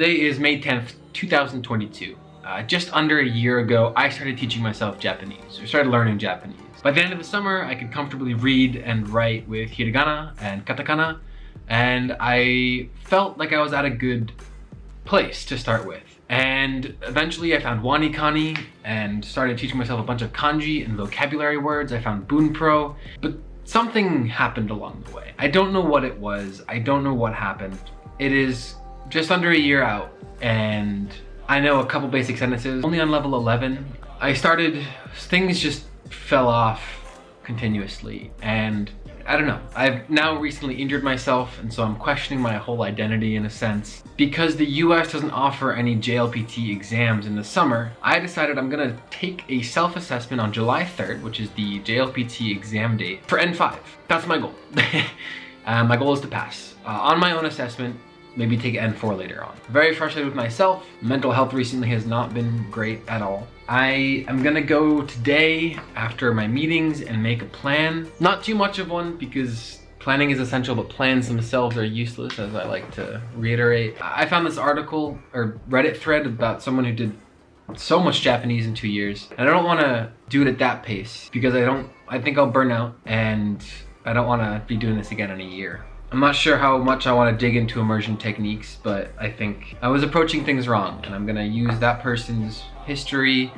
Today is May 10th, 2022. Uh, just under a year ago, I started teaching myself Japanese, or started learning Japanese. By the end of the summer, I could comfortably read and write with hiragana and katakana, and I felt like I was at a good place to start with. And eventually I found WaniKani and started teaching myself a bunch of kanji and vocabulary words. I found Bunpro, but something happened along the way. I don't know what it was. I don't know what happened. It is just under a year out and I know a couple basic sentences, only on level 11. I started, things just fell off continuously and I don't know. I've now recently injured myself and so I'm questioning my whole identity in a sense. Because the US doesn't offer any JLPT exams in the summer, I decided I'm gonna take a self-assessment on July 3rd, which is the JLPT exam date, for N5. That's my goal. uh, my goal is to pass. Uh, on my own assessment, maybe take N4 later on. Very frustrated with myself. Mental health recently has not been great at all. I am gonna go today after my meetings and make a plan. Not too much of one because planning is essential, but plans themselves are useless, as I like to reiterate. I found this article or Reddit thread about someone who did so much Japanese in two years. And I don't wanna do it at that pace because I don't, I think I'll burn out and I don't wanna be doing this again in a year. I'm not sure how much I want to dig into immersion techniques, but I think I was approaching things wrong and I'm gonna use that person's history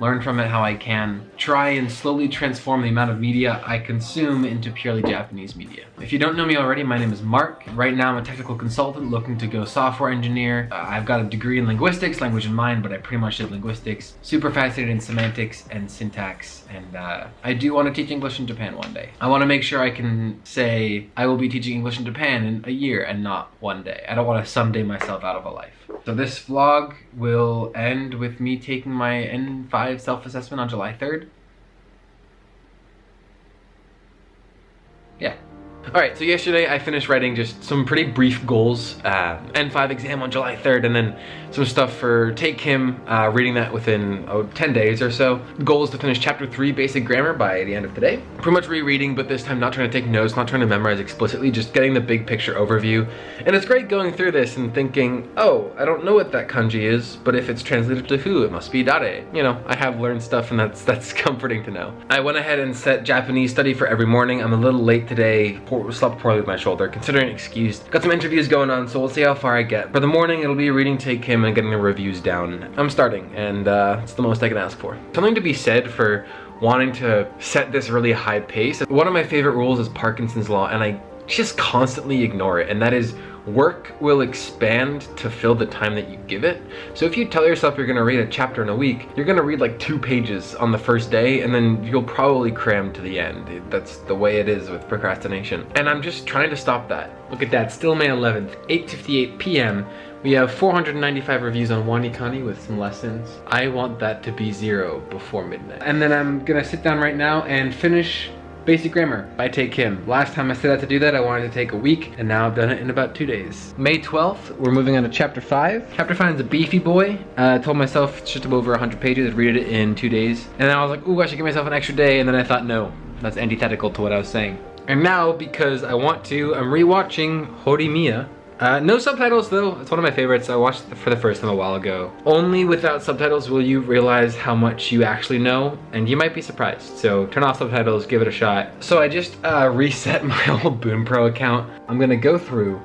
learn from it how I can, try and slowly transform the amount of media I consume into purely Japanese media. If you don't know me already, my name is Mark. Right now I'm a technical consultant looking to go software engineer. Uh, I've got a degree in linguistics, language and mind, but I pretty much did linguistics. Super fascinated in semantics and syntax, and uh, I do want to teach English in Japan one day. I want to make sure I can say I will be teaching English in Japan in a year and not one day. I don't want to someday myself out of a life. So this vlog will end with me taking my N5 self-assessment on July 3rd. Yeah. Alright, so yesterday I finished writing just some pretty brief goals. Uh, N5 exam on July 3rd and then some stuff for Tae Kim, uh, reading that within oh, 10 days or so. The goal is to finish chapter 3 basic grammar by the end of today. Pretty much rereading, but this time not trying to take notes, not trying to memorize explicitly, just getting the big picture overview. And it's great going through this and thinking, oh, I don't know what that kanji is, but if it's translated to who, it must be dare. You know, I have learned stuff and that's, that's comforting to know. I went ahead and set Japanese study for every morning. I'm a little late today poor, slept poorly with my shoulder, considering excused. Got some interviews going on, so we'll see how far I get. For the morning, it'll be reading Tae Kim and getting the reviews down. I'm starting, and uh, it's the most I can ask for. Something to be said for wanting to set this really high pace. One of my favorite rules is Parkinson's Law, and I just constantly ignore it, and that is work will expand to fill the time that you give it. So if you tell yourself you're gonna read a chapter in a week, you're gonna read like two pages on the first day and then you'll probably cram to the end. That's the way it is with procrastination. And I'm just trying to stop that. Look at that, still May 11th, 8.58 p.m. We have 495 reviews on WaniKani with some lessons. I want that to be zero before midnight. And then I'm gonna sit down right now and finish Basic Grammar by Tae Kim. Last time I set out to do that, I wanted to take a week, and now I've done it in about two days. May 12th, we're moving on to chapter 5. Chapter 5 is a beefy boy. Uh, I told myself it's just over 100 pages, I'd read it in two days. And then I was like, ooh, I should give myself an extra day, and then I thought, no, that's antithetical to what I was saying. And now, because I want to, I'm rewatching Horimiya, uh, no subtitles though, it's one of my favorites. I watched it for the first time a while ago. Only without subtitles will you realize how much you actually know, and you might be surprised. So turn off subtitles, give it a shot. So I just uh, reset my old Bunpro account. I'm gonna go through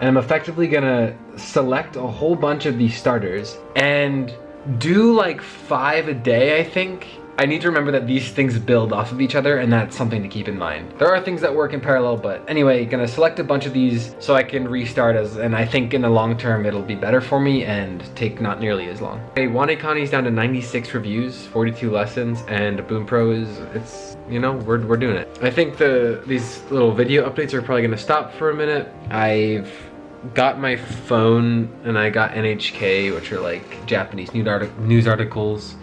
and I'm effectively gonna select a whole bunch of these starters and do like five a day, I think, I need to remember that these things build off of each other and that's something to keep in mind. There are things that work in parallel, but anyway, gonna select a bunch of these so I can restart as, and I think in the long term it'll be better for me and take not nearly as long. Okay, WaniKani's down to 96 reviews, 42 lessons, and Bunpro is, it's, you know, we're, we're doing it. I think the these little video updates are probably gonna stop for a minute. I've got my phone and I got NHK, which are like Japanese news articles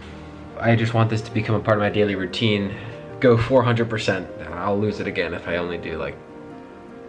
I just want this to become a part of my daily routine. Go 400%. I'll lose it again if I only do like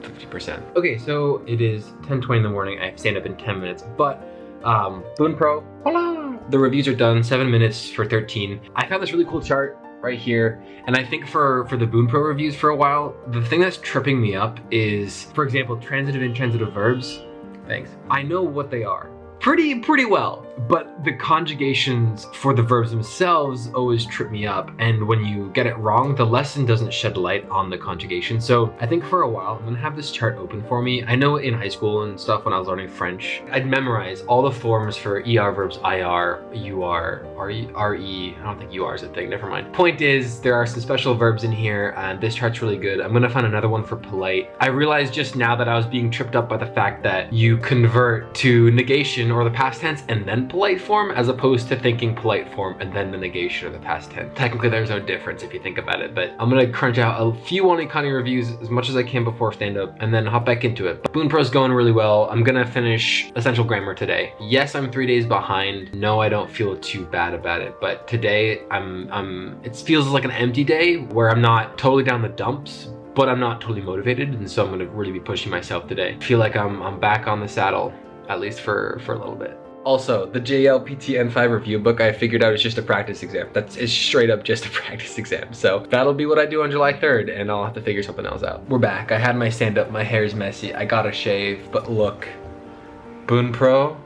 50%. Okay, so it is 10.20 in the morning. I have stand up in 10 minutes, but um, Pro, voila! The reviews are done, seven minutes for 13. I found this really cool chart right here. And I think for, for the pro reviews for a while, the thing that's tripping me up is, for example, transitive and intransitive verbs. Thanks. I know what they are pretty pretty well. But the conjugations for the verbs themselves always trip me up. And when you get it wrong, the lesson doesn't shed light on the conjugation. So I think for a while, I'm gonna have this chart open for me. I know in high school and stuff when I was learning French, I'd memorize all the forms for ER verbs, IR, UR, RE, RE. I don't think UR is a thing, never mind. Point is, there are some special verbs in here and this chart's really good. I'm gonna find another one for polite. I realized just now that I was being tripped up by the fact that you convert to negation or the past tense and then polite form as opposed to thinking polite form and then the negation of the past tense. Technically, there's no difference if you think about it, but I'm gonna crunch out a few WaniKani reviews as much as I can before stand-up and then hop back into it. Bunpro's going really well. I'm gonna finish Essential Grammar today. Yes, I'm three days behind. No, I don't feel too bad about it, but today I'm, I'm, it feels like an empty day where I'm not totally down the dumps, but I'm not totally motivated, and so I'm gonna really be pushing myself today. I feel like I'm, I'm back on the saddle, at least for, for a little bit. Also, the JLPT N5 review book I figured out is just a practice exam. That's it's straight up just a practice exam. So that'll be what I do on July 3rd and I'll have to figure something else out. We're back. I had my stand up, my hair's messy, I got a shave, but look. Bunpro,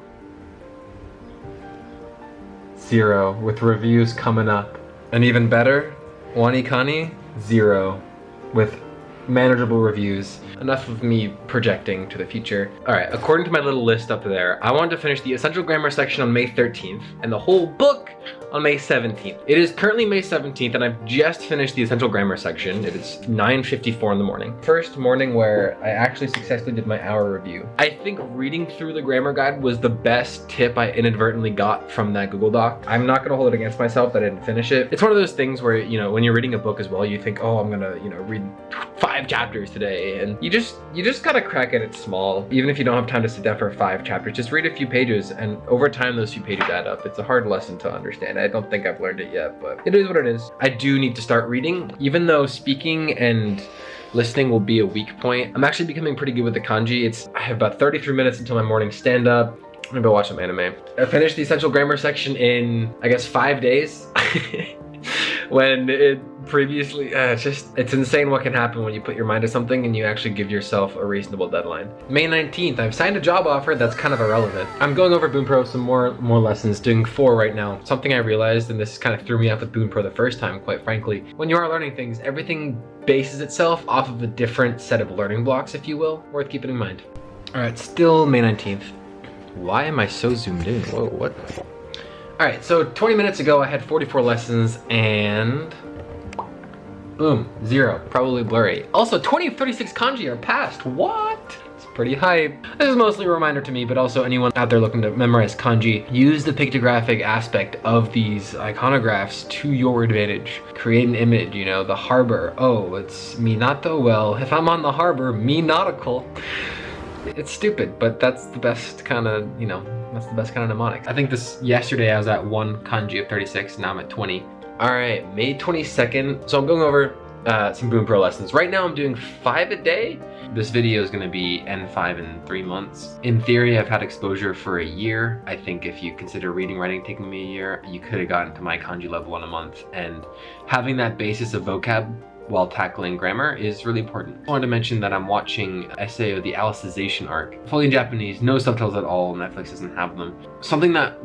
zero with reviews coming up. And even better, WaniKani, zero with manageable reviews. Enough of me projecting to the future. All right, according to my little list up there, I wanted to finish the Essential Grammar section on May 13th and the whole book on May 17th. It is currently May 17th and I've just finished the Essential Grammar section. It is 9.54 in the morning. First morning where I actually successfully did my hour review. I think reading through the grammar guide was the best tip I inadvertently got from that Google Doc. I'm not gonna hold it against myself that I didn't finish it. It's one of those things where, you know, when you're reading a book as well, you think, oh, I'm gonna, you know, read five chapters today. And you just, you just gotta crack at it small. Even if you don't have time to sit down for five chapters, just read a few pages and over time those few pages add up. It's a hard lesson to understand. I don't think I've learned it yet, but it is what it is. I do need to start reading, even though speaking and listening will be a weak point. I'm actually becoming pretty good with the kanji. It's I have about 33 minutes until my morning stand up. I'm gonna go watch some anime. I finished the essential grammar section in, I guess, five days. when it previously, uh, it's just, it's insane what can happen when you put your mind to something and you actually give yourself a reasonable deadline. May 19th, I've signed a job offer that's kind of irrelevant. I'm going over Bunpro some more, more lessons, doing four right now. Something I realized, and this kind of threw me off with Bunpro the first time, quite frankly. When you are learning things, everything bases itself off of a different set of learning blocks, if you will, worth keeping in mind. All right, still May 19th. Why am I so zoomed in? Whoa, what? All right, so 20 minutes ago, I had 44 lessons and boom, zero, probably blurry. Also, 20 of 36 kanji are passed, what? It's pretty hype. This is mostly a reminder to me, but also anyone out there looking to memorize kanji, use the pictographic aspect of these iconographs to your advantage. Create an image, you know, the harbor. Oh, it's Minato. Well, if I'm on the harbor, me nautical. It's stupid, but that's the best kind of, you know, that's the best kind of mnemonic. I think this, yesterday I was at one kanji of 36, now I'm at 20. All right, May 22nd. So I'm going over uh, some Bunpro lessons. Right now I'm doing five a day. This video is gonna be N5 in three months. In theory, I've had exposure for a year. I think if you consider reading, writing taking me a year, you could have gotten to my kanji level in a month. And having that basis of vocab while tackling grammar is really important. I wanted to mention that I'm watching SAO, the Alicization arc, fully in Japanese, no subtitles at all, Netflix doesn't have them. Something that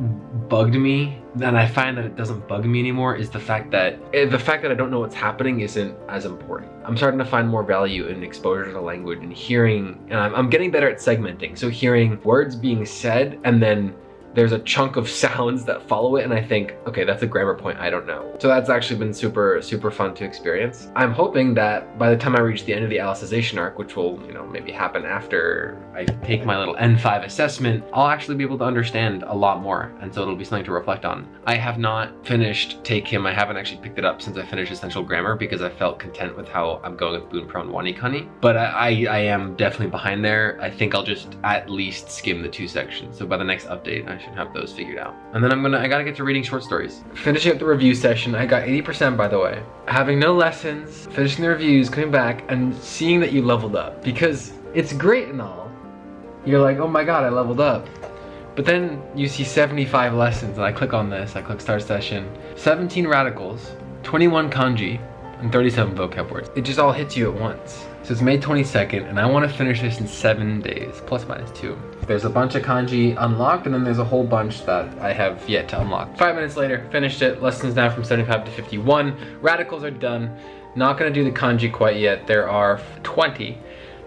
bugged me, and I find that it doesn't bug me anymore, is the fact that eh, the fact that I don't know what's happening isn't as important. I'm starting to find more value in exposure to language and hearing, and I'm, I'm getting better at segmenting. So hearing words being said and then there's a chunk of sounds that follow it and I think, okay, that's a grammar point I don't know. So that's actually been super, super fun to experience. I'm hoping that by the time I reach the end of the Alicization arc, which will, you know, maybe happen after I take my little N5 assessment, I'll actually be able to understand a lot more. And so it'll be something to reflect on. I have not finished Tae Kim. I haven't actually picked it up since I finished Essential Grammar because I felt content with how I'm going with Boon and WaniKani. But I, I, I am definitely behind there. I think I'll just at least skim the two sections. So by the next update, I should have those figured out. And then I'm gonna, I gotta get to reading short stories. Finishing up the review session, I got 80% by the way. Having no lessons, finishing the reviews, coming back, and seeing that you leveled up. Because it's great and all. You're like, oh my god, I leveled up. But then you see 75 lessons, and I click on this, I click start session. 17 radicals, 21 kanji, and 37 vocab words. It just all hits you at once. So it's May 22nd, and I want to finish this in seven days, plus minus two. There's a bunch of kanji unlocked, and then there's a whole bunch that I have yet to unlock. Five minutes later, finished it. Lessons now from 75 to 51. Radicals are done. Not gonna do the kanji quite yet. There are 20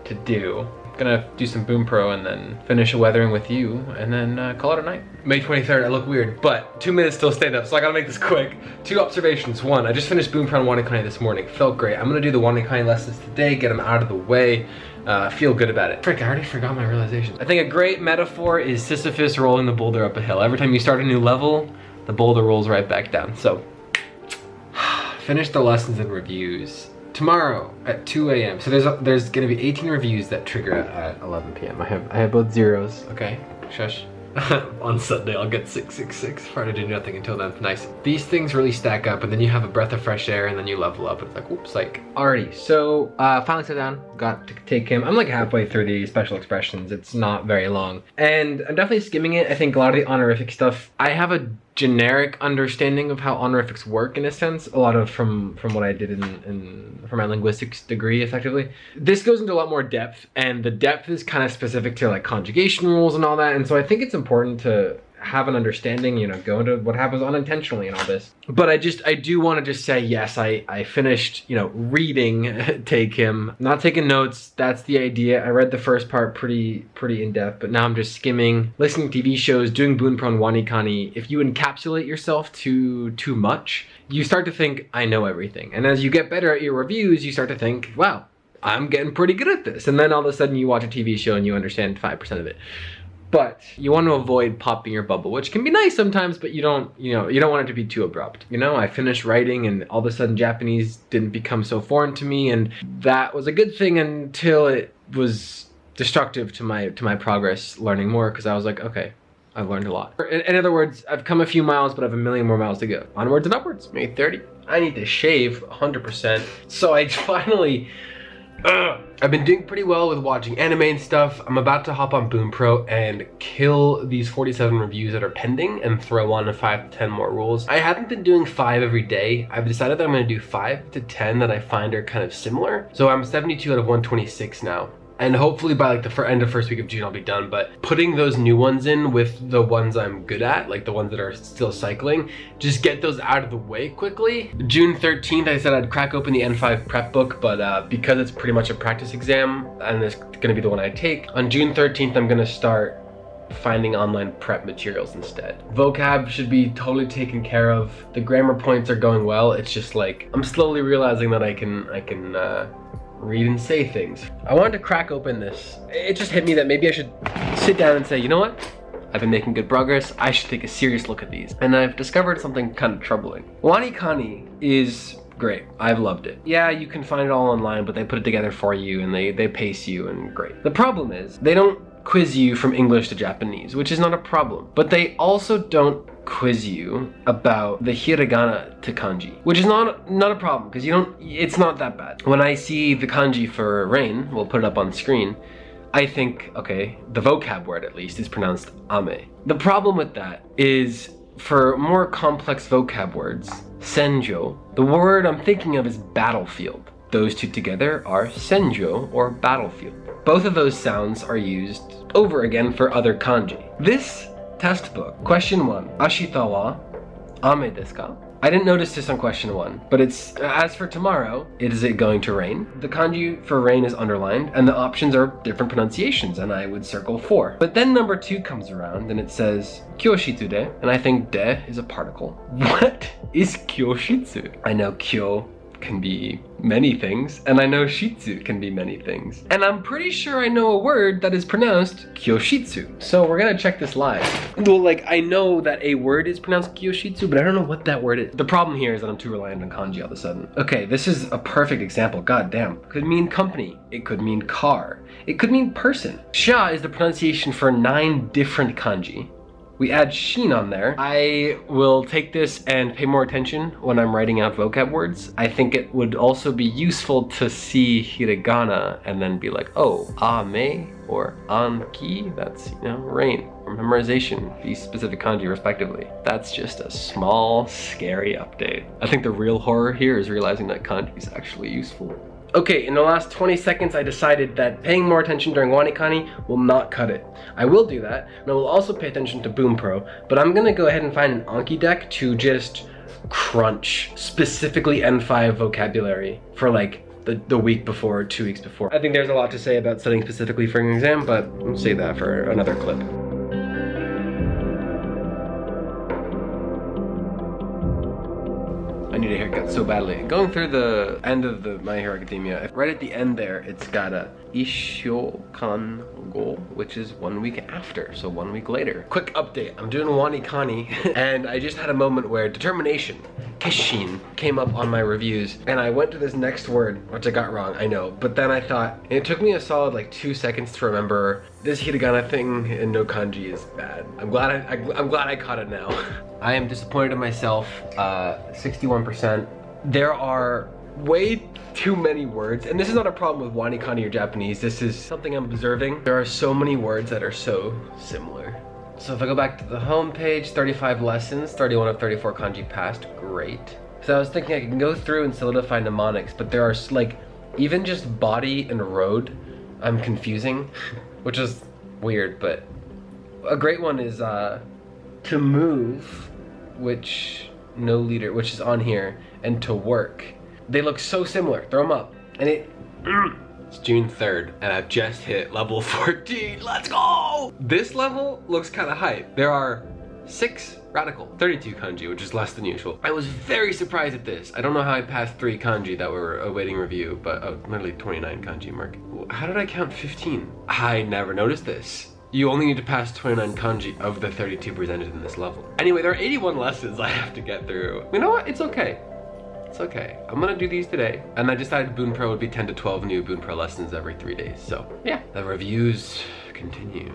to do. Gonna do some Bunpro and then finish a weathering with you and then uh, call it a night. May 23rd, I look weird, but two minutes till stand up, so I gotta make this quick. Two observations. One, I just finished Bunpro and Wanikani this morning. Felt great. I'm gonna do the Wanikani lessons today, get them out of the way. Uh, feel good about it. Frick, I already forgot my realization. I think a great metaphor is Sisyphus rolling the boulder up a hill. Every time you start a new level, the boulder rolls right back down. So, finish the lessons and reviews tomorrow at 2 a.m. So there's a, there's gonna be 18 reviews that trigger at 11 p.m. I have I have both zeros. Okay, shush. On Sunday, I'll get 666. Friday, do nothing until then. Nice. These things really stack up, and then you have a breath of fresh air, and then you level up. and It's like, whoops, like. Alrighty, so uh, finally sat down, got to Tae Kim. I'm like halfway through the special expressions. It's not very long. And I'm definitely skimming it. I think a lot of the honorific stuff, I have a generic understanding of how honorifics work in a sense a lot of from from what i did in, in for my linguistics degree effectively. This goes into a lot more depth and the depth is kind of specific to like conjugation rules and all that and so i think it's important to have an understanding, you know, go into what happens unintentionally and all this. But I just, I do want to just say, yes, I, I finished, you know, reading Tae Kim, not taking notes. That's the idea. I read the first part pretty, pretty in depth, but now I'm just skimming, listening to TV shows, doing Bunpro and Wanikani. If you encapsulate yourself too, too much, you start to think, I know everything. And as you get better at your reviews, you start to think, wow, I'm getting pretty good at this. And then all of a sudden you watch a TV show and you understand 5% of it but you want to avoid popping your bubble, which can be nice sometimes, but you don't, you know, you don't want it to be too abrupt. You know, I finished writing and all of a sudden Japanese didn't become so foreign to me and that was a good thing until it was destructive to my to my progress learning more because I was like, okay, I've learned a lot. In, in, other words, I've come a few miles, but I have a million more miles to go. Onwards and upwards, May 30. I need to shave 100%. So I finally Ugh. I've been doing pretty well with watching anime and stuff. I'm about to hop on Bunpro and kill these 47 reviews that are pending and throw on a 5 to 10 more rules. I haven't been doing 5 every day. I've decided that I'm going to do 5 to 10 that I find are kind of similar. So I'm 72 out of 126 now and hopefully by like the end of first week of June I'll be done but putting those new ones in with the ones I'm good at like the ones that are still cycling just get those out of the way quickly June 13th I said I'd crack open the N5 prep book but uh, because it's pretty much a practice exam and it's gonna be the one I take on June 13th I'm gonna start finding online prep materials instead. Vocab should be totally taken care of. The grammar points are going well. It's just like I'm slowly realizing that I can I can uh, read and say things. I wanted to crack open this. It just hit me that maybe I should sit down and say, you know what? I've been making good progress. I should take a serious look at these. And I've discovered something kind of troubling. WaniKani is great. I've loved it. Yeah, you can find it all online, but they put it together for you and they, they pace you and great. The problem is they don't quiz you from English to Japanese, which is not a problem. But they also don't quiz you about the hiragana to kanji, which is not not a problem because you don't. It's not that bad. When I see the kanji for rain, we'll put it up on the screen. I think, okay, the vocab word at least is pronounced ame. The problem with that is for more complex vocab words, senjo, the word I'm thinking of is battlefield. Those two together are senjo or battlefield. Both of those sounds are used over again for other kanji. This test book, Question one. Ashita wa ame desu ka? I didn't notice this on question one, but it's, as for tomorrow, is it going to rain? The kanji for rain is underlined, and the options are different pronunciations, and I would circle four. But then number two comes around, and it says, kyoshitsu de, and I think de is a particle. What is kyoshitsu? I know kyo can be many things, and I know shitsu can be many things. And I'm pretty sure I know a word that is pronounced kyoshitsu. So we're gonna check this live. Well, like, I know that a word is pronounced kyoshitsu, but I don't know what that word is. The problem here is that I'm too reliant on kanji all of a sudden. Okay, this is a perfect example, god damn. Could mean company, it could mean car, it could mean person. Sha is the pronunciation for nine different kanji we add sheen on there. I will take this and pay more attention when I'm writing out vocab words. I think it would also be useful to see hiragana and then be like, oh, ame or anki, that's, you know, rain or memorization, these specific kanji respectively. That's just a small, scary update. I think the real horror here is realizing that kanji is actually useful. Okay, in the last 20 seconds, I decided that paying more attention during WaniKani will not cut it. I will do that, and I will also pay attention to Bunpro, but I'm gonna go ahead and find an Anki deck to just crunch specifically N5 vocabulary for like the, the week before, two weeks before. I think there's a lot to say about studying specifically for an exam, but we'll save that for another clip. Need a haircut so badly. Going through the end of the My Hero Academia, right at the end there, it's got a Ishokan Go, which is one week after, so one week later. Quick update, I'm doing WaniKani, and I just had a moment where determination, Kishin, came up on my reviews, and I went to this next word, which I got wrong, I know, but then I thought, it took me a solid like two seconds to remember this hiragana thing in no kanji is bad. I'm glad I, I I'm glad I caught it now. I am disappointed in myself, uh, 61%. There are way too many words, and this is not a problem with WaniKani or Japanese, this is something I'm observing. There are so many words that are so similar. So if I go back to the home page, 35 lessons, 31 of 34 kanji passed, great. So I was thinking I can go through and solidify mnemonics, but there are like, even just body and road, I'm confusing, which is weird, but a great one is uh, to move, which no leader, which is on here, and to work. They look so similar. Throw them up. And it, it's June 3rd, and I've just hit level 14. Let's go! This level looks kind of hype. There are six radical, 32 kanji, which is less than usual. I was very surprised at this. I don't know how I passed three kanji that were awaiting review, but oh, literally 29 kanji mark. How did I count 15? I never noticed this. You only need to pass 29 kanji of the 32 presented in this level. Anyway, there are 81 lessons I have to get through. You know what? It's okay. It's okay. I'm gonna do these today. And I decided Bunpro would be 10 to 12 new Bunpro lessons every three days. So yeah, the reviews continue.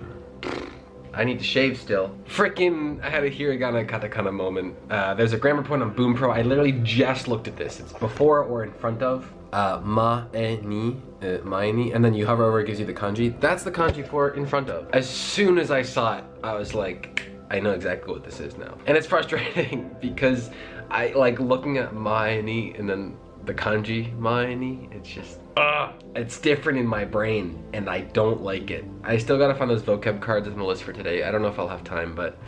I need to shave still. Freaking, I had a hiragana katakana moment. Uh, there's a grammar point on Bunpro. I literally just looked at this. It's before or in front of. Uh, ma, e, ni, uh, mae ni, and then you hover over, it gives you the kanji. That's the kanji for in front of. As soon as I saw it, I was like, I know exactly what this is now. And it's frustrating because I like looking at mae ni and then the kanji mae ni, it's just, uh, it's different in my brain and I don't like it. I still gotta find those vocab cards in the list for today. I don't know if I'll have time, but,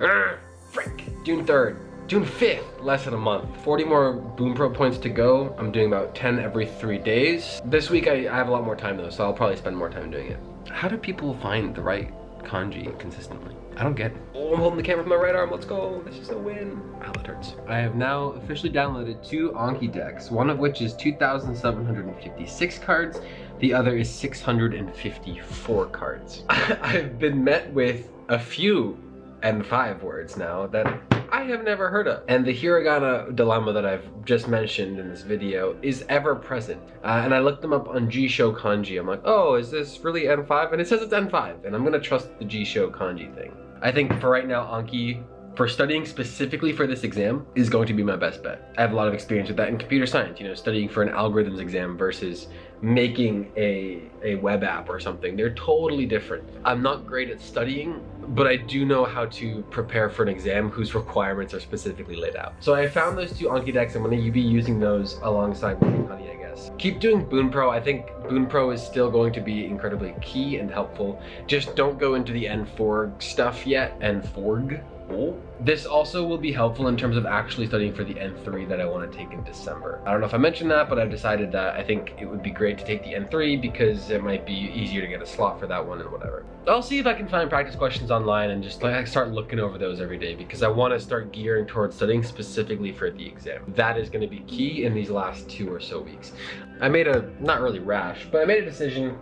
uh, frick, June 3rd. June 5th, less than a month. 40 more Bunpro points to go. I'm doing about 10 every three days. This week I, I have a lot more time though, so I'll probably spend more time doing it. How do people find the right kanji consistently? I don't get it. Oh, I'm holding the camera with my right arm. Let's go. This is a win. Ow, that hurts. I have now officially downloaded two Anki decks, one of which is 2,756 cards. The other is 654 cards. I've been met with a few N5 words now that I have never heard of. And the hiragana dilemma that I've just mentioned in this video is ever present. Uh, and I looked them up on Jisho Kanji. I'm like, oh, is this really N5? And it says it's N5, and I'm gonna trust the Jisho Kanji thing. I think for right now, Anki, for studying specifically for this exam, is going to be my best bet. I have a lot of experience with that in computer science, you know, studying for an algorithms exam versus making a, a web app or something. They're totally different. I'm not great at studying, but I do know how to prepare for an exam whose requirements are specifically laid out. So I found those two Anki decks. I'm going to be using those alongside Honey, I guess. Keep doing Bunpro. I think Bunpro is still going to be incredibly key and helpful. Just don't go into the N4 stuff yet, N4 this also will be helpful in terms of actually studying for the N3 that I want to take in December. I don't know if I mentioned that, but I've decided that I think it would be great to take the N3 because it might be easier to get a slot for that one and whatever. I'll see if I can find practice questions online and just like start looking over those every day because I want to start gearing towards studying specifically for the exam. That is going to be key in these last two or so weeks. I made a, not really rash, but I made a decision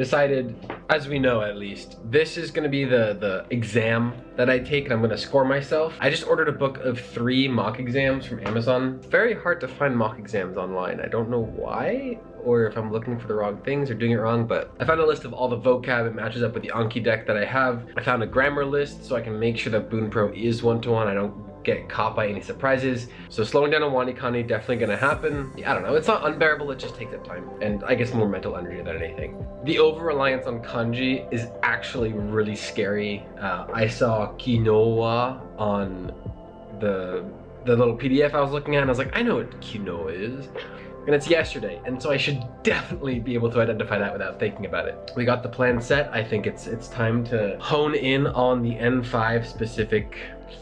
decided, as we know at least, this is gonna be the, the exam that I take and I'm gonna score myself. I just ordered a book of three mock exams from Amazon. Very hard to find mock exams online. I don't know why or if I'm looking for the wrong things or doing it wrong, but I found a list of all the vocab. It matches up with the Anki deck that I have. I found a grammar list so I can make sure that Bunpro is one-to-one. -one. I don't get caught by any surprises. So slowing down on Wani WaniKani definitely gonna happen. I don't know, it's not unbearable, it just takes up time. And I guess more mental energy than anything. The over-reliance on kanji is actually really scary. Uh, I saw kinou on the the little PDF I was looking at and I was like, I know what kinou is. and it's yesterday, and so I should definitely be able to identify that without thinking about it. We got the plan set. I think it's it's time to hone in on the N5 specific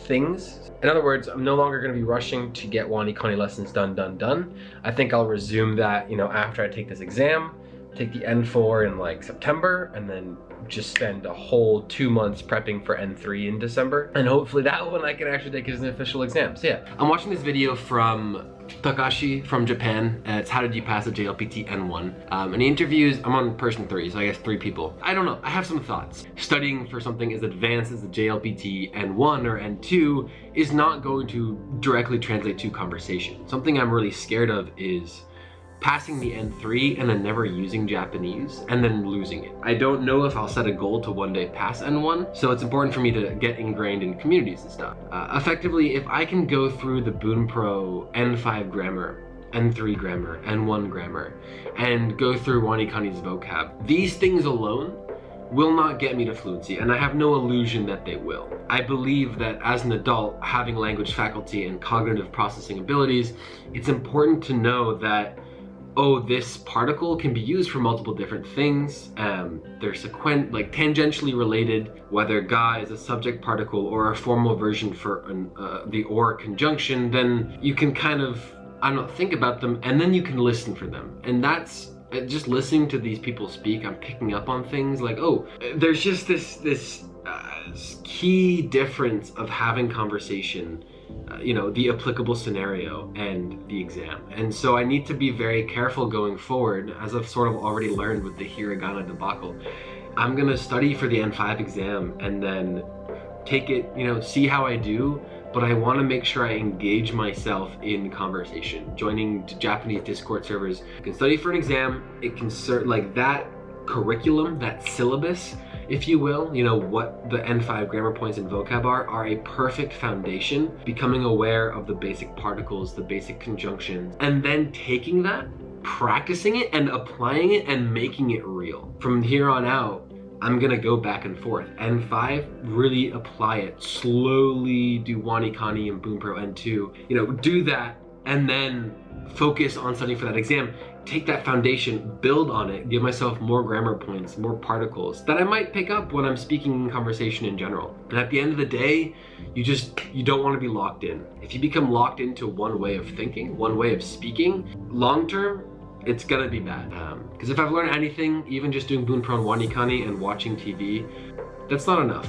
things. In other words, I'm no longer going to be rushing to get WaniKani lessons done, done, done. I think I'll resume that, you know, after I take this exam, take the N4 in like September, and then just spend a whole two months prepping for N3 in December. And hopefully that one I can actually take as an official exam. So yeah, I'm watching this video from Takashi from Japan. Uh, it's how did you pass a JLPT N1? Um, and he interviews, I'm on person three, so I guess three people. I don't know, I have some thoughts. Studying for something as advanced as the JLPT N1 or N2 is not going to directly translate to conversation. Something I'm really scared of is passing the N3 and then never using Japanese and then losing it. I don't know if I'll set a goal to one day pass N1, so it's important for me to get ingrained in communities and stuff. Uh, effectively, if I can go through the Bunpro N5 grammar N3 grammar, N1 grammar, and go through WaniKani's vocab. These things alone will not get me to fluency, and I have no illusion that they will. I believe that as an adult, having language faculty and cognitive processing abilities, it's important to know that oh, this particle can be used for multiple different things. Um, they're sequent, like tangentially related, whether ga is a subject particle or a formal version for an, uh, the or conjunction, then you can kind of, I don't know, think about them and then you can listen for them. And that's uh, just listening to these people speak, I'm picking up on things like, oh, there's just this, this uh, key difference of having conversation uh, you know, the applicable scenario and the exam. And so I need to be very careful going forward, as I've sort of already learned with the hiragana debacle. I'm gonna study for the N5 exam and then take it, you know, see how I do, but I wanna make sure I engage myself in conversation. Joining Japanese Discord servers, I can study for an exam, it can serve, like that curriculum, that syllabus, if you will, you know, what the N5 grammar points and vocab are, are a perfect foundation, becoming aware of the basic particles, the basic conjunctions, and then taking that, practicing it and applying it and making it real. From here on out, I'm gonna go back and forth. N5, really apply it. Slowly do WaniKani and Bunpro N2. You know, do that and then focus on studying for that exam take that foundation, build on it, give myself more grammar points, more particles that I might pick up when I'm speaking in conversation in general. And at the end of the day, you just, you don't want to be locked in. If you become locked into one way of thinking, one way of speaking, long term, it's gonna be bad. Because um, if I've learned anything, even just doing Bunpro and WaniKani and watching TV, that's not enough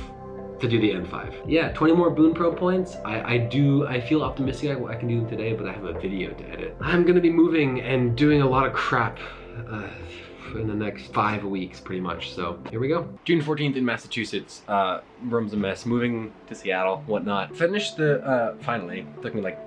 to do the N5. Yeah, 20 more Bunpro points. I, I do, I feel optimistic I, I, can do them today, but I have a video to edit. I'm gonna be moving and doing a lot of crap uh, in the next five weeks, pretty much. So here we go. June 14th in Massachusetts. Uh, room's a mess. Moving to Seattle, whatnot. Finished the, uh, finally, took me like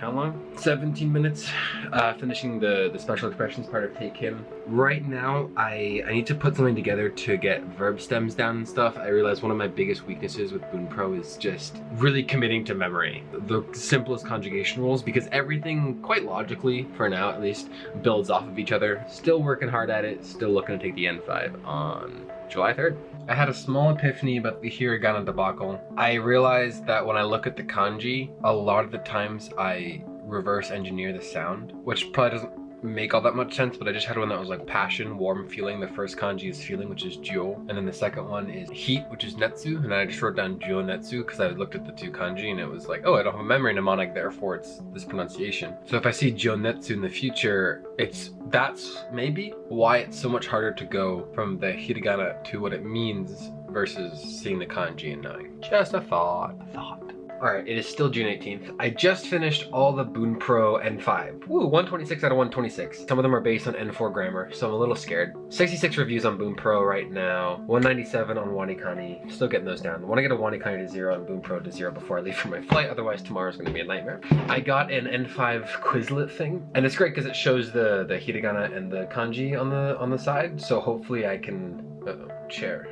how long? 17 minutes, uh, finishing the, the special expressions part of Tae Kim. Right now, I, I need to put something together to get verb stems down and stuff. I realize one of my biggest weaknesses with Bunpro is just really committing to memory. The simplest conjugation rules, because everything, quite logically, for now at least, builds off of each other. Still working hard at it, still looking to take the N5 on July 3rd. I had a small epiphany about the hiragana debacle. I realized that when I look at the kanji, a lot of the times I reverse engineer the sound, which probably doesn't make all that much sense, but I just had one that was like passion, warm feeling. The first kanji is feeling, which is jyo. And then the second one is heat, which is netsu. And I just wrote down jyo netsu because I looked at the two kanji and it was like, oh, I don't have a memory mnemonic, therefore it's this pronunciation. So if I see jyo netsu in the future, it's that's maybe why it's so much harder to go from the hiragana to what it means versus seeing the kanji and knowing. Just a thought, a thought. Alright, it is still June 18th. I just finished all the Bunpro N5. Woo, 126 out of 126. Some of them are based on N4 grammar, so I'm a little scared. 66 reviews on Bunpro right now. 197 on WaniKani. Still getting those down. I want to get a WaniKani to zero and Bunpro to zero before I leave for my flight, otherwise tomorrow's going to be a nightmare. I got an N5 Quizlet thing, and it's great because it shows the, the hiragana and the kanji on the on the side, so hopefully I can... Uh oh chair.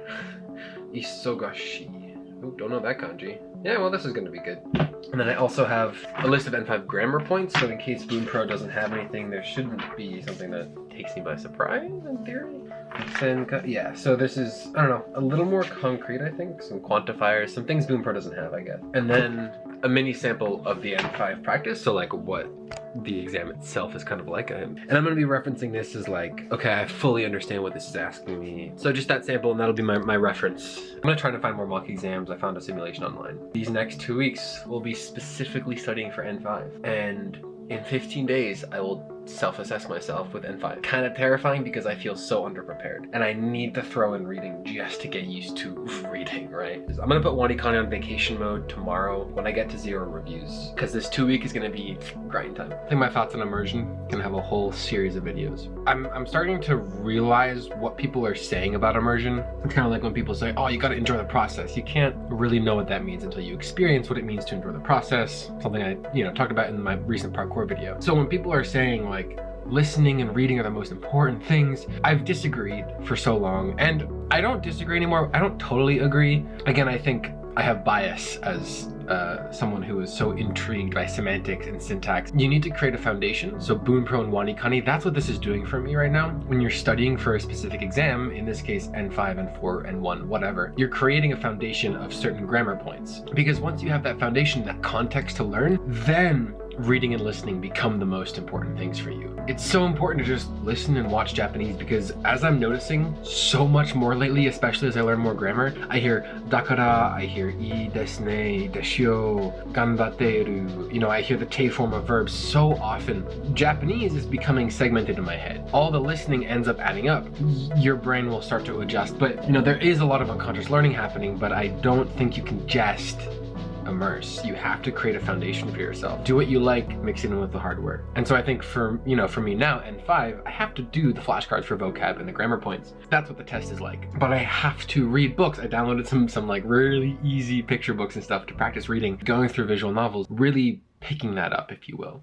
Isogashi. Oh, don't know that kanji. Yeah, well, this is going to be good. And then I also have a list of N5 grammar points, so in case Bunpro doesn't have anything, there shouldn't be something that takes me by surprise, in theory. yeah, so this is, I don't know, a little more concrete, I think. Some quantifiers, some things Bunpro doesn't have, I guess. And then a mini sample of the N5 practice, so like what the exam itself is kind of like. Um, and I'm gonna be referencing this as like, okay, I fully understand what this is asking me. So just that sample and that'll be my, my reference. I'm gonna try to find more mock exams. I found a simulation online. These next two weeks, we'll be specifically studying for N5. And in 15 days, I will self-assess myself with N5. Kind of terrifying because I feel so underprepared. And I need to throw in reading just to get used to reading, right? I'm gonna put WaniKani on vacation mode tomorrow when I get to zero reviews. Because this two week is gonna be grind time. I think my thoughts on immersion can have a whole series of videos. I'm, I'm starting to realize what people are saying about immersion. Kind of like when people say, oh, you gotta enjoy the process. You can't really know what that means until you experience what it means to enjoy the process. Something I, you know, talked about in my recent parkour video. So when people are saying like, listening and reading are the most important things. I've disagreed for so long and I don't disagree anymore. I don't totally agree. Again, I think I have bias as uh, someone who is so intrigued by semantics and syntax. You need to create a foundation. So Bunpro and WaniKani, that's what this is doing for me right now. When you're studying for a specific exam, in this case N5, N4, N1, whatever, you're creating a foundation of certain grammar points. Because once you have that foundation, that context to learn, then reading and listening become the most important things for you. It's so important to just listen and watch Japanese because as I'm noticing so much more lately, especially as I learn more grammar, I hear dakara, I hear i desu ne, deshio, ganbateru, you know, I hear the te form of verbs so often. Japanese is becoming segmented in my head. All the listening ends up adding up. Your brain will start to adjust, but you know, there is a lot of unconscious learning happening, but I don't think you can just immerse. You have to create a foundation for yourself. Do what you like, mix it in with the hard work. And so I think for, you know, for me now, N5, I have to do the flashcards for vocab and the grammar points. That's what the test is like. But I have to read books. I downloaded some, some like really easy picture books and stuff to practice reading, going through visual novels, really picking that up, if you will.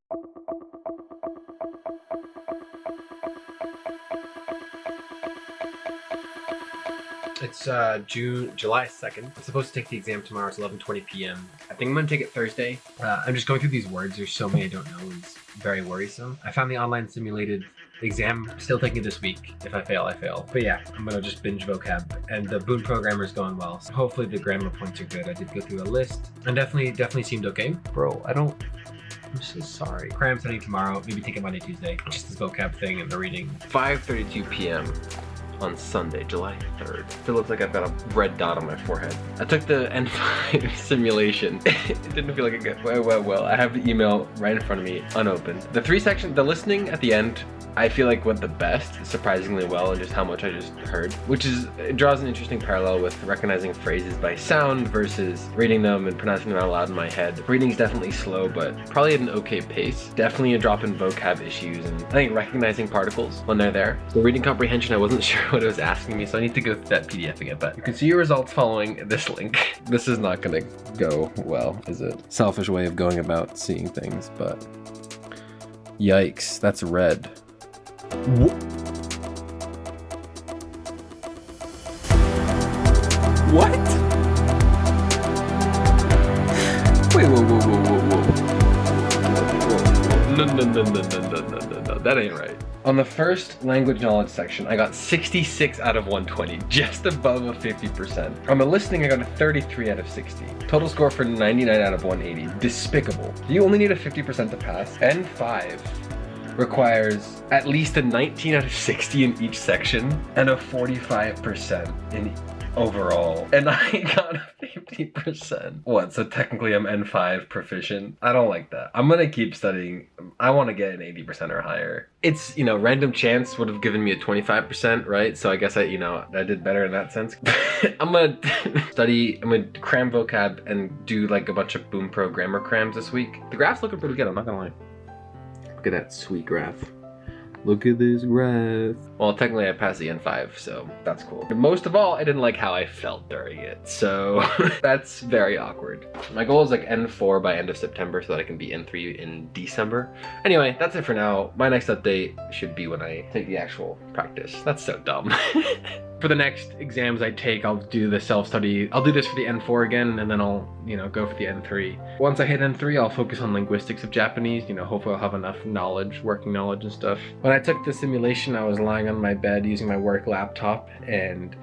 It's uh, June, July 2nd. I'm supposed to take the exam tomorrow. It's 11.20 p.m. I think I'm going to take it Thursday. Uh, I'm just going through these words. There's so many I don't know. It's very worrisome. I found the online simulated exam. Still taking it this week. If I fail, I fail. But yeah, I'm going to just binge vocab. And the Boon programmer is going well. So hopefully the grammar points are good. I did go through a list. And definitely, definitely seemed okay. Bro, I don't... I'm so sorry. Cram studying tomorrow. Maybe take it Monday, Tuesday. Just this vocab thing and the reading. 5.32 p.m on Sunday, July 3rd. It looks like I've got a red dot on my forehead. I took the N5 simulation. it didn't feel like it got well, well, well. I have the email right in front of me, unopened. The three sections, the listening at the end, I feel like went the best, surprisingly well, and just how much I just heard, which is, it draws an interesting parallel with recognizing phrases by sound versus reading them and pronouncing them out loud in my head. Reading's definitely slow, but probably at an okay pace. Definitely a drop in vocab issues, and I think recognizing particles when they're there. The reading comprehension, I wasn't sure what it was asking me, so I need to go through that PDF again, but you can see your results following this link. This is not gonna go well, is it? Selfish way of going about seeing things, but yikes, that's red. What? Wait, whoa, whoa, whoa, whoa, whoa. No, no, no, no, no, no, no, no, that ain't right. On the first language knowledge section, I got 66 out of 120, just above a 50%. On the listening, I got a 33 out of 60. Total score for 99 out of 180, despicable. You only need a 50% to pass, N5 requires at least a 19 out of 60 in each section and a 45% in overall. And I got a 50%. What, so technically I'm N5 proficient? I don't like that. I'm gonna keep studying. I wanna get an 80% or higher. It's, you know, random chance would have given me a 25%, right? So I guess I, you know, I did better in that sense. I'm gonna study, I'm gonna cram vocab and do like a bunch of Bunpro grammar crams this week. The graph's looking pretty good, I'm not gonna lie. Look at that sweet graph. Look at this graph. Well, technically I passed the N5, so that's cool. Most of all, I didn't like how I felt during it, so that's very awkward. My goal is like N4 by end of September so that I can be N3 in December. Anyway, that's it for now. My next update should be when I take the actual practice. That's so dumb. for the next exams I take, I'll do the self-study. I'll do this for the N4 again, and then I'll, you know, go for the N3. Once I hit N3, I'll focus on linguistics of Japanese. You know, hopefully I'll have enough knowledge, working knowledge and stuff. When I took the simulation, I was lying on my bed using my work laptop, and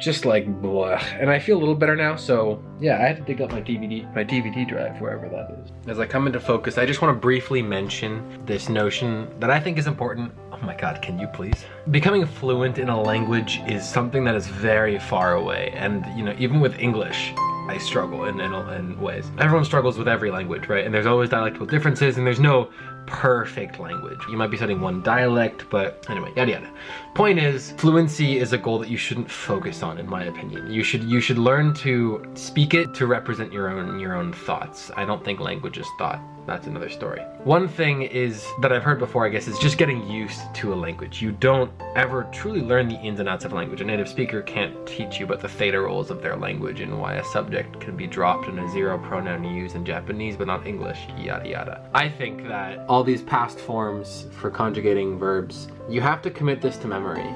just like blah. And I feel a little better now, so yeah, I had to dig up my DVD, my DVD drive, wherever that is. As I come into focus, I just want to briefly mention this notion that I think is important. Oh my god, can you please? Becoming fluent in a language is something that is very far away, and you know, even with English, I struggle in, in, in ways. Everyone struggles with every language, right? And there's always dialectal differences, and there's no perfect language. You might be studying one dialect, but anyway, yada yada. Point is, fluency is a goal that you shouldn't focus on, in my opinion. You should you should learn to speak it to represent your own your own thoughts. I don't think language is thought that's another story. One thing is that I've heard before, I guess, is just getting used to a language. You don't ever truly learn the ins and outs of a language. A native speaker can't teach you about the theta roles of their language and why a subject can be dropped and a zero pronoun used in Japanese but not English, yada yada. I think that all these past forms for conjugating verbs, you have to commit this to memory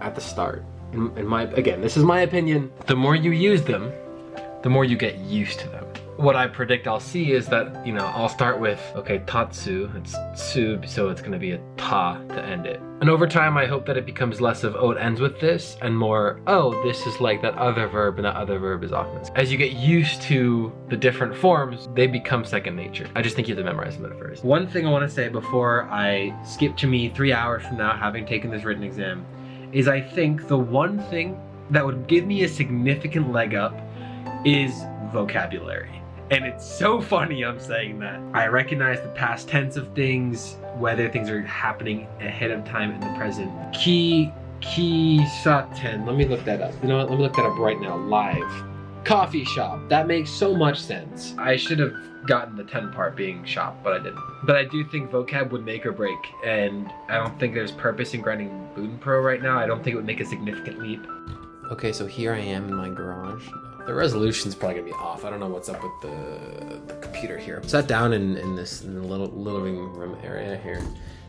at the start. In, in my again, this is my opinion. The more you use them, the more you get used to them what I predict I'll see is that, you know, I'll start with, okay, tatsu, it's tsu, so it's gonna be a ta to end it. And over time, I hope that it becomes less of, oh, it ends with this, and more, oh, this is like that other verb, and that other verb is often. As you get used to the different forms, they become second nature. I just think you have to memorize them at first. One thing I wanna say before I skip to me three hours from now, having taken this written exam, is I think the one thing that would give me a significant leg up is vocabulary. And it's so funny I'm saying that. I recognize the past tense of things, whether things are happening ahead of time in the present. Ki, ki, saten. Let me look that up. You know what? Let me look that up right now, live. Coffee shop. That makes so much sense. I should have gotten the 10 part being shop, but I didn't. But I do think vocab would make or break, and I don't think there's purpose in grinding Bunpro right now. I don't think it would make a significant leap. Okay, so here I am in my garage. The resolution's probably gonna be off. I don't know what's up with the, the computer here. I Sat down in, in this in the little living room area here.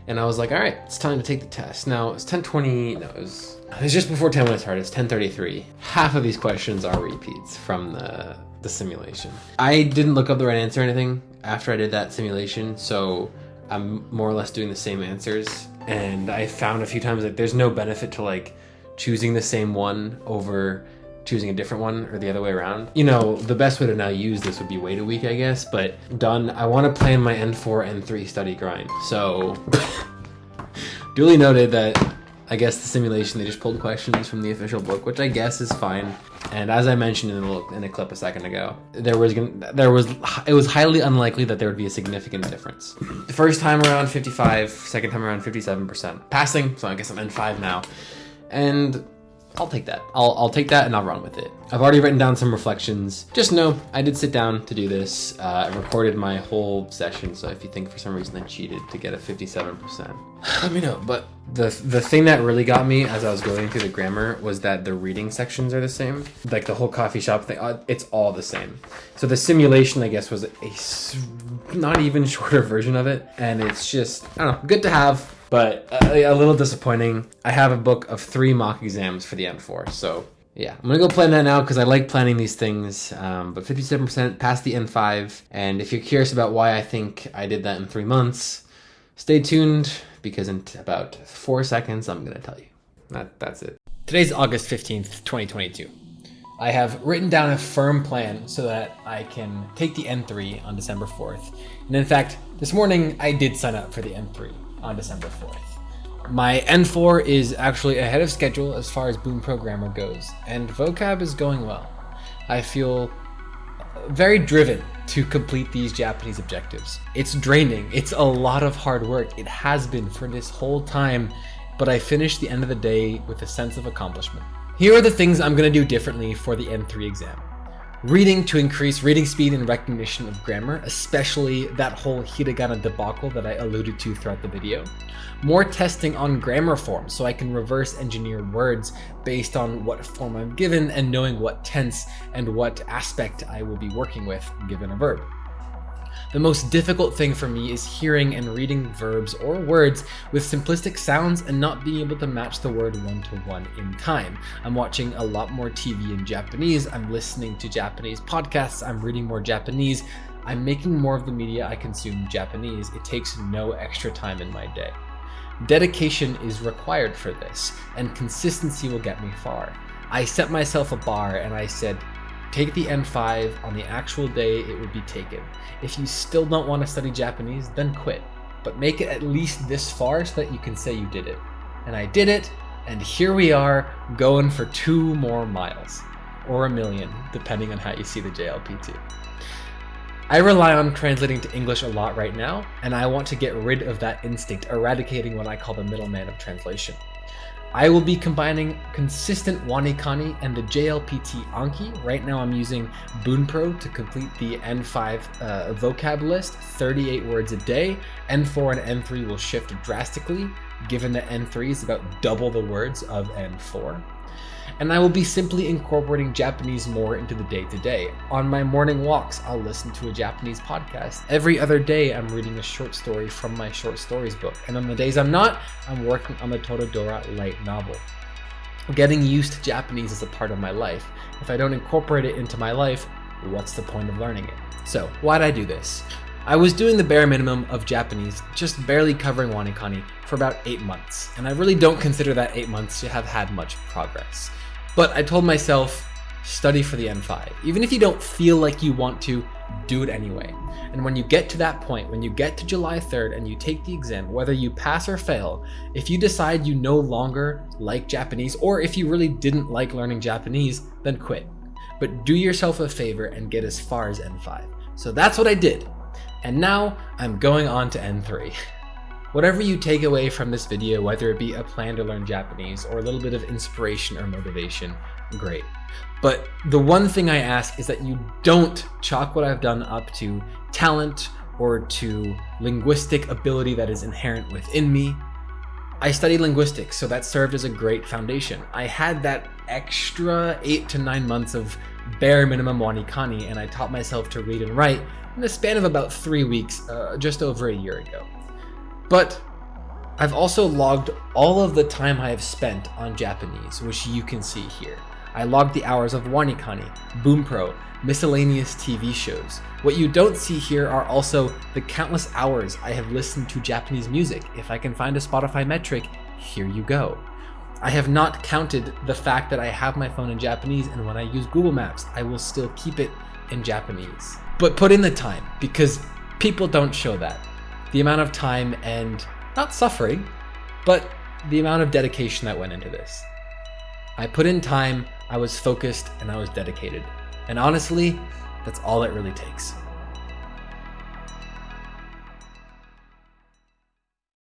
And I was like, all right, it's time to take the test. Now it's 1020, no, it was, it was just before 10 when it started, it's 1033. Half of these questions are repeats from the, the simulation. I didn't look up the right answer or anything after I did that simulation, so I'm more or less doing the same answers. And I found a few times that there's no benefit to like choosing the same one over choosing a different one or the other way around. You know, the best way to now use this would be wait a week, I guess, but done. I want to plan my N4, N3 study grind. So, duly noted that I guess the simulation, they just pulled questions from the official book, which I guess is fine. And as I mentioned in a, in a clip a second ago, there was gonna, there was it was highly unlikely that there would be a significant difference. The first time around 55, second time around 57%. Passing, so I guess I'm N5 now. And I'll take that. I'll, I'll take that and I'll run with it. I've already written down some reflections. Just know I did sit down to do this. Uh, I recorded my whole session, so if you think for some reason I cheated to get a 57%, let me know. But the the thing that really got me as I was going through the grammar was that the reading sections are the same. Like the whole coffee shop thing, uh, it's all the same. So the simulation, I guess, was a not even shorter version of it, and it's just I don't know, good to have but a, a, little disappointing. I have a book of three mock exams for the N4, so yeah, I'm gonna go plan that now because I like planning these things. Um, but 57% past the N5, and if you're curious about why I think I did that in three months, stay tuned because in about four seconds I'm gonna tell you. That that's it. Today's August 15th, 2022. I have written down a firm plan so that I can take the N3 on December 4th. And in fact, this morning I did sign up for the N3 on December 4th. My N4 is actually ahead of schedule as far as Bunpro grammar goes, and vocab is going well. I feel very driven to complete these Japanese objectives. It's draining, it's a lot of hard work. It has been for this whole time, but I finished the end of the day with a sense of accomplishment. Here are the things I'm going to do differently for the N3 exam. Reading to increase reading speed and recognition of grammar, especially that whole hiragana debacle that I alluded to throughout the video. More testing on grammar forms so I can reverse engineer words based on what form I'm given and knowing what tense and what aspect I will be working with given a verb. The most difficult thing for me is hearing and reading verbs or words with simplistic sounds and not being able to match the word one to one in time. I'm watching a lot more TV in Japanese, I'm listening to Japanese podcasts, I'm reading more Japanese. I'm making more of the media I consume Japanese. It takes no extra time in my day. Dedication is required for this, and consistency will get me far. I set myself a bar and I said, take the N5 on the actual day it would be taken. If you still don't want to study Japanese, then quit. But make it at least this far so that you can say you did it. And I did it, and here we are going for two more miles. Or a million, depending on how you see the JLPT. I rely on translating to English a lot right now, and I want to get rid of that instinct, eradicating what I call the middleman of translation. I will be combining consistent WaniKani and the JLPT Anki. Right now I'm using Bunpro to complete the N5 uh, vocab list, 38 words a day. N4 and N3 will shift drastically, given that N3 is about double the words of N4 and I will be simply incorporating Japanese more into the day to day. On my morning walks, I'll listen to a Japanese podcast. Every other day, I'm reading a short story from my short stories book, and on the days I'm not, I'm working on the Toradora light novel. Getting used to Japanese is a part of my life. If I don't incorporate it into my life, what's the point of learning it? So, why'd I do this? I was doing the bare minimum of Japanese, just barely covering WaniKani for about 8 months, and I really don't consider that 8 months to have had much progress. But I told myself, study for the N5. Even if you don't feel like you want to, do it anyway. And when you get to that point, when you get to July 3rd and you take the exam, whether you pass or fail, if you decide you no longer like Japanese, or if you really didn't like learning Japanese, then quit. But do yourself a favor and get as far as N5. So that's what I did. And now I'm going on to N3. Whatever you take away from this video, whether it be a plan to learn Japanese or a little bit of inspiration or motivation, great. But the one thing I ask is that you don't chalk what I've done up to talent or to linguistic ability that is inherent within me. I studied linguistics, so that served as a great foundation. I had that extra eight to nine months of bare minimum WaniKani, and I taught myself to read and write in the span of about three weeks, uh, just over a year ago. But I've also logged all of the time I have spent on Japanese, which you can see here. I logged the hours of WaniKani, Bunpro, miscellaneous TV shows. What you don't see here are also the countless hours I have listened to Japanese music. If I can find a Spotify metric, here you go. I have not counted the fact that I have my phone in Japanese and when I use Google Maps, I will still keep it in Japanese. But put in the time because people don't show that the amount of time and not suffering, but the amount of dedication that went into this. I put in time, I was focused, and I was dedicated. And honestly, that's all it really takes.